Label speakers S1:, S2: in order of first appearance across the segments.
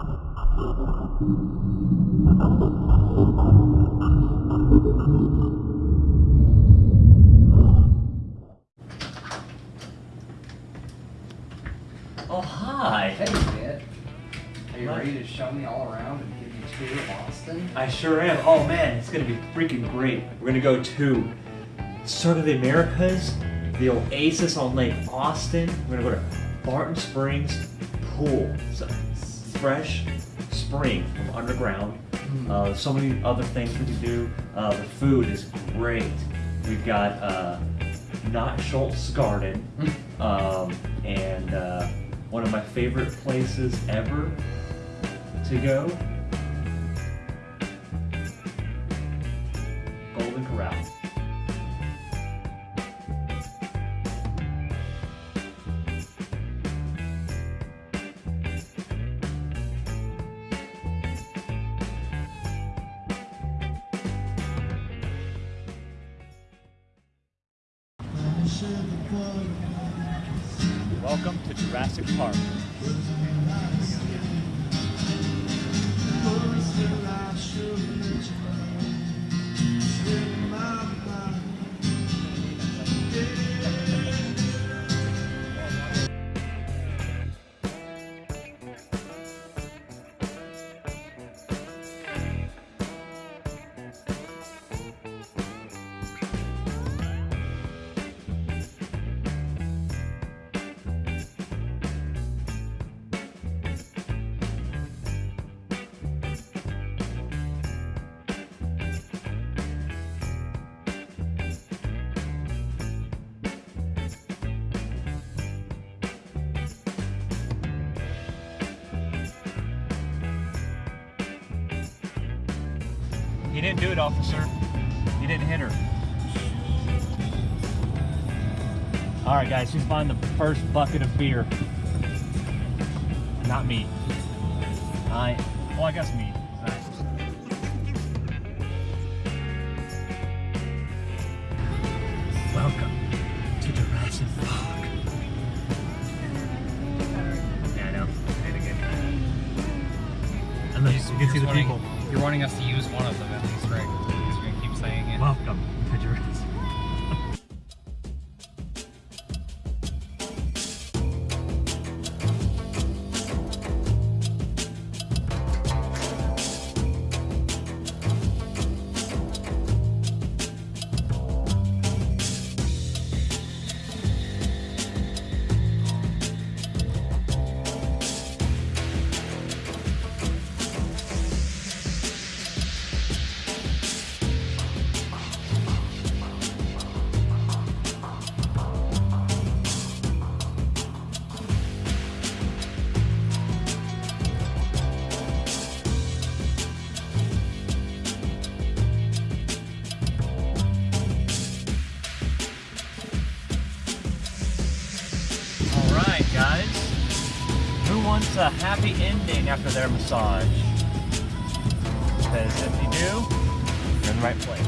S1: Oh, hi.
S2: Hey, Kit. Are you ready to show me all around and give me a tour of Austin?
S1: I sure am. Oh man, it's gonna be freaking great. We're gonna go to Circuit of the Americas, the Oasis on Lake Austin. We're gonna go to Barton Springs Pool. So, fresh spring from underground. Uh, so many other things we can do. Uh, the food is great. We've got uh, Not Scholz Garten, um, and uh, one of my favorite places ever to go Golden Corral. Welcome to Jurassic Park. He didn't do it, officer. He didn't hit her. All right, guys, who's buying the first bucket of beer? Not me. I, well, I guess me.
S3: You're wanting us to use one of them at least, right? Because you're gonna keep saying it.
S1: Welcome to Jurassic. Wants a happy ending after their massage? Because if you do, you're in the right place.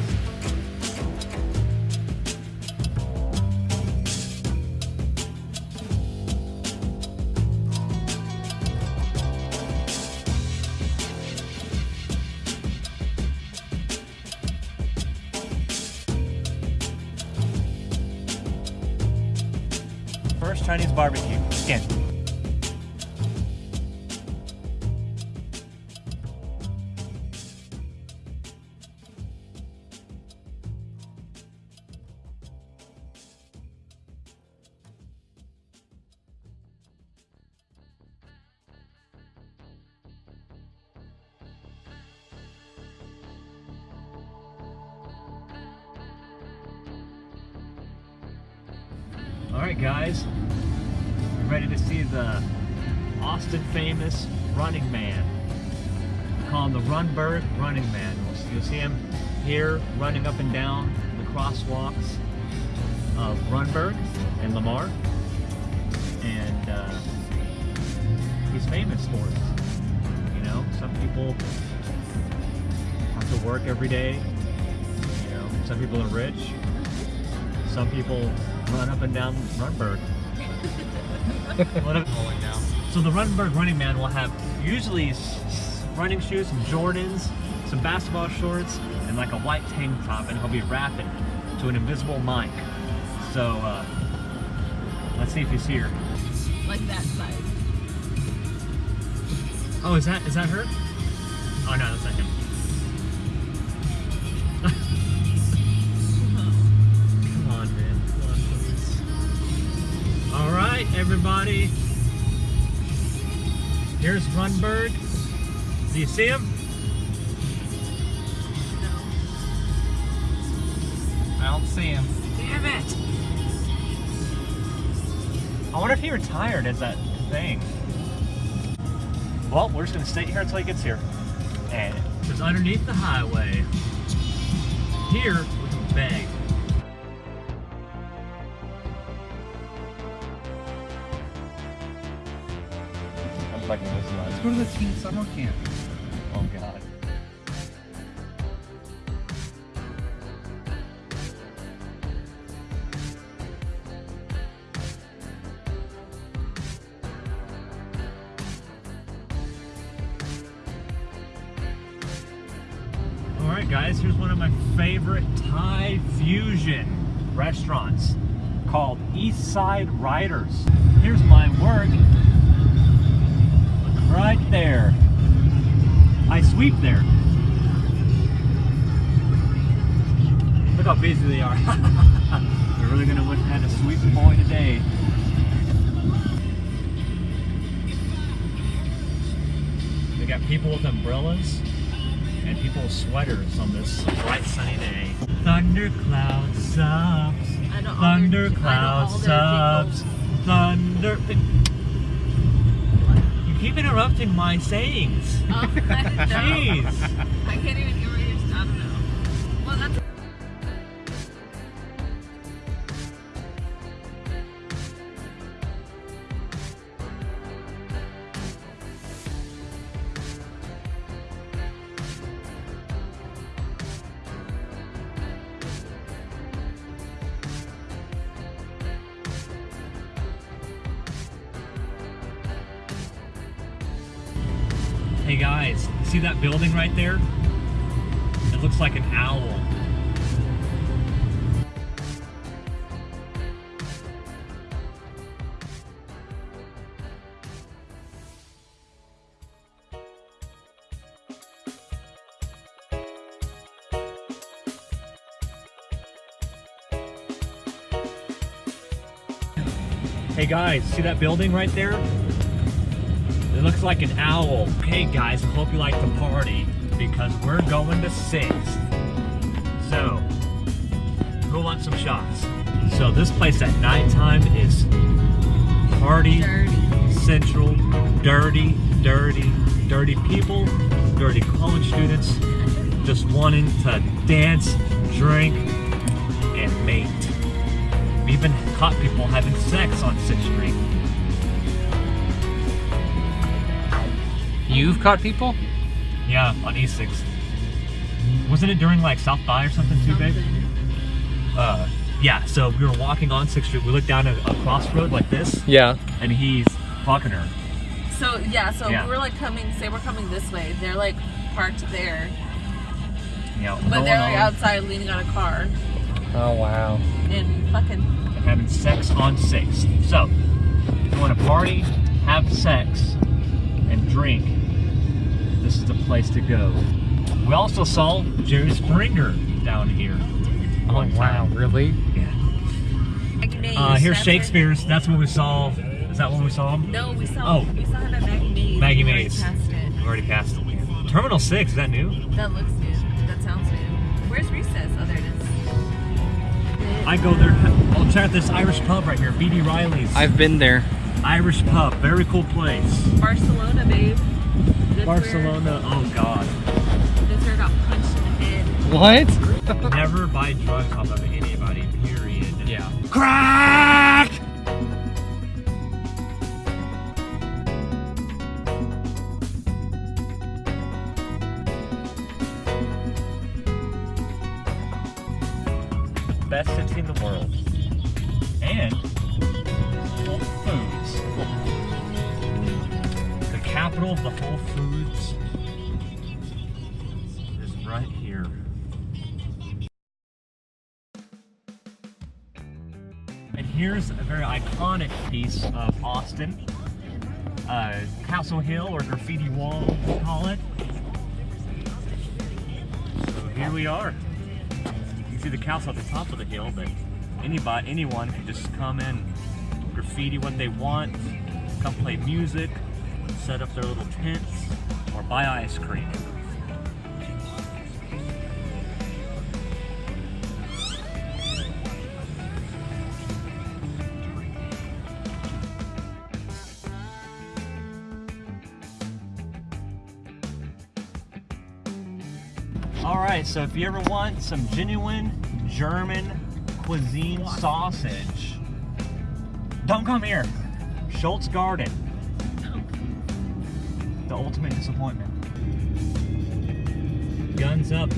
S1: First Chinese barbecue. Skin. All right, guys. You ready to see the Austin famous running man? We call him the Rundberg Running Man. You'll, you'll see him here running up and down the crosswalks of Rundberg and Lamar. And uh, he's famous for it. You know, some people have to work every day. You know, some people are rich. Some people run up and down Rundberg. What if-
S3: Rolling down.
S1: So the Rundberg Running Man will have usually s- s- running shoes, some Jordans, some basketball shorts, and like a white tank top, and he'll be rapping to an invisible mic. So uh, let's see if he's here.
S4: Like that size.
S1: Oh, is that is that her? Oh no, that's not him. Everybody. Here's Rundberg. Do you see him?
S3: I don't see him.
S1: Damn it! I wonder if he retired as that thing. Well, we're just gonna stay here until he gets here. And it's underneath the highway. Here, we can beg. Fucking this
S2: Let's go to the teen summer camp.
S1: Oh god. Alright guys, here's one of my favorite Thai fusion restaurants called East Side Riders. Here's my work right there. I sweep there. Look how busy they are. They're really gonna they had a sweep boy today. They got people with umbrellas and people with sweaters on this bright sunny day. Thundercloud subs.
S4: I know all their-
S1: Thundercloud subs. Thunder. Keep interrupting my sayings.
S4: Oh,
S1: Jeez.
S4: I can't even
S1: Hey guys, see that building right there? It looks like an owl. Hey guys, see that building right there? It looks like an owl. Hey guys, hope you like the party because we're going to Sixth. So, who wants some shots? So this place at nighttime is party
S4: dirty.
S1: central, dirty, dirty, dirty people, dirty college students, just wanting to dance, drink, and mate. We even caught people having sex on 6th Street.
S3: You've caught people?
S1: Yeah, on E6. Wasn't it during like South by or something too, babe? Uh, yeah, so we were walking on 6th Street. We looked down a, a crossroad like this,
S3: Yeah.
S1: and he's fucking her.
S4: So yeah, so
S1: Yeah.
S4: we're like coming. Say we're coming this way. They're like parked there,
S1: You know,
S4: but they're like
S1: on
S4: outside leaning on a car
S3: Oh wow.
S4: and fucking.
S1: and having sex on 6th. So, if you want to party, have sex, and drink, this is the place to go. We also saw Jerry Springer down here.
S3: Oh
S1: One
S3: wow.
S1: time.
S3: Really?
S1: Yeah.
S4: Maggie
S1: Uh, here's Shakespeare's. That's when we saw. Is that when we saw him?
S4: No, we saw.
S1: Oh.
S4: We saw him at Maggie Mays.
S1: Maggie
S4: We already
S1: Mays.
S4: Passed it.
S1: We already passed it. Terminal 6, is that new?
S4: That looks new. That sounds new. Where's Recess? Oh, there it is.
S1: I go there. Oh, check out this Irish pub right here. BD Riley's.
S3: I've been there.
S1: Irish pub. Very cool place.
S4: Barcelona, babe. That's
S1: Barcelona. Oh, God.
S4: Where, that's where I got punched in the head.
S3: What?
S1: Never buy drugs off of anybody, period.
S3: Yeah.
S1: Crack! Best city in the world. And capital the Whole Foods is right here. And here's a very iconic piece of Austin. Uh, Castle Hill or Graffiti Wall, we call it. So here we are. You can see the castle at the top of the hill, but anybody, anyone can just come in, graffiti what they want, come play music, set up their little tents, or buy ice cream. All right, so if you ever want some genuine German cuisine sausage, don't come here. Scholz Garten. Ultimate disappointment. Guns up.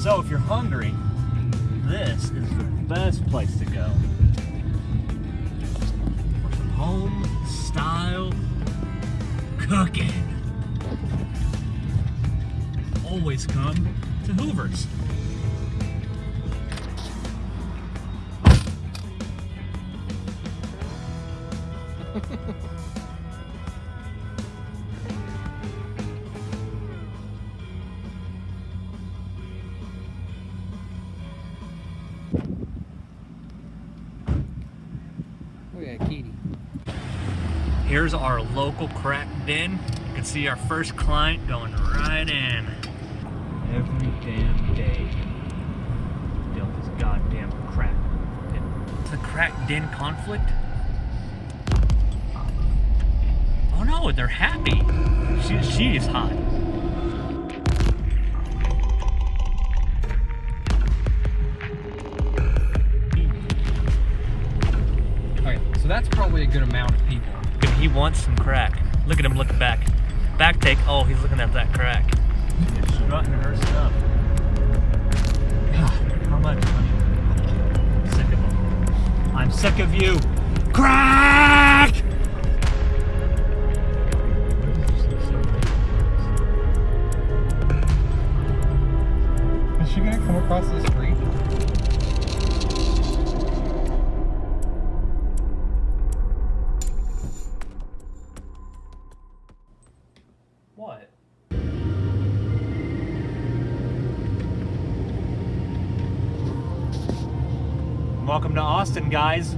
S1: So if you're hungry, this is the best place to go. For some home style cooking. Always come to Hoover's. Here's our local crack den. You can see our first client going right in. Every damn day. Built this goddamn crack den. A crack den conflict? Oh no, they're happy. She, she is hot.
S3: Okay, so that's probably a good amount of people.
S1: He wants some crack. Look at him looking back. Back take. Oh, he's looking at that crack. Strutting her stuff. How much? Sick of him. I'm sick of you. Crack! Welcome to Austin, guys.